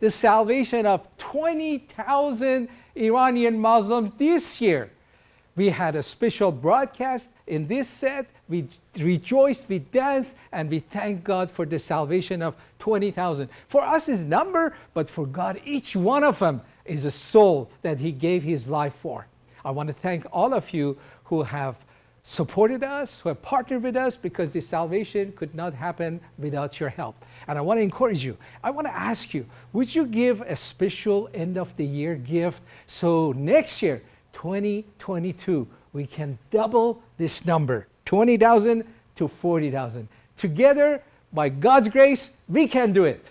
the salvation of 20,000 Iranian Muslims this year. We had a special broadcast in this set. We rejoiced, we danced, and we thank God for the salvation of 20,000. For us is number, but for God, each one of them is a soul that he gave his life for. I want to thank all of you who have supported us, who have partnered with us because this salvation could not happen without your help. And I want to encourage you. I want to ask you, would you give a special end of the year gift so next year, 2022, we can double this number, 20,000 to 40,000. Together, by God's grace, we can do it.